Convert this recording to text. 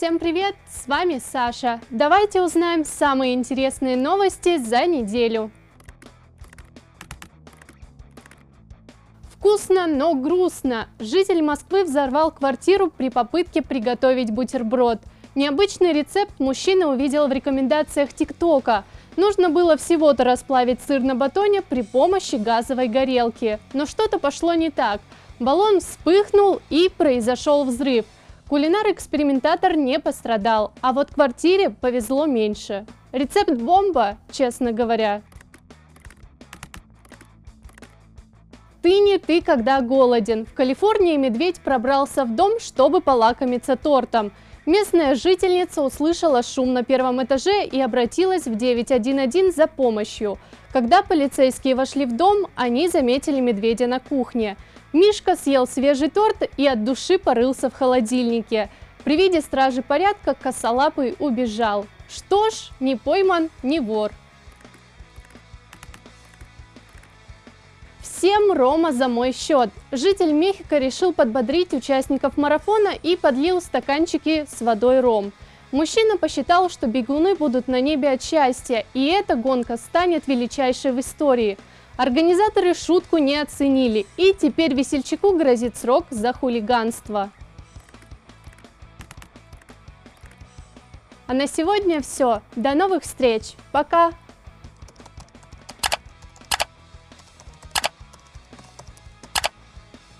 Всем привет! С вами Саша. Давайте узнаем самые интересные новости за неделю. Вкусно, но грустно. Житель Москвы взорвал квартиру при попытке приготовить бутерброд. Необычный рецепт мужчина увидел в рекомендациях ТикТока. Нужно было всего-то расплавить сыр на батоне при помощи газовой горелки. Но что-то пошло не так. Баллон вспыхнул и произошел взрыв. Кулинар-экспериментатор не пострадал, а вот квартире повезло меньше. Рецепт бомба, честно говоря. Ты не ты, когда голоден. В Калифорнии медведь пробрался в дом, чтобы полакомиться тортом. Местная жительница услышала шум на первом этаже и обратилась в 911 за помощью. Когда полицейские вошли в дом, они заметили медведя на кухне. Мишка съел свежий торт и от души порылся в холодильнике. При виде стражи порядка косолапый убежал. Что ж, не пойман, не вор. Всем Рома за мой счет. Житель Мехико решил подбодрить участников марафона и подлил стаканчики с водой ром. Мужчина посчитал, что бегуны будут на небе от счастья, и эта гонка станет величайшей в истории. Организаторы шутку не оценили, и теперь весельчаку грозит срок за хулиганство. А на сегодня все. До новых встреч. Пока!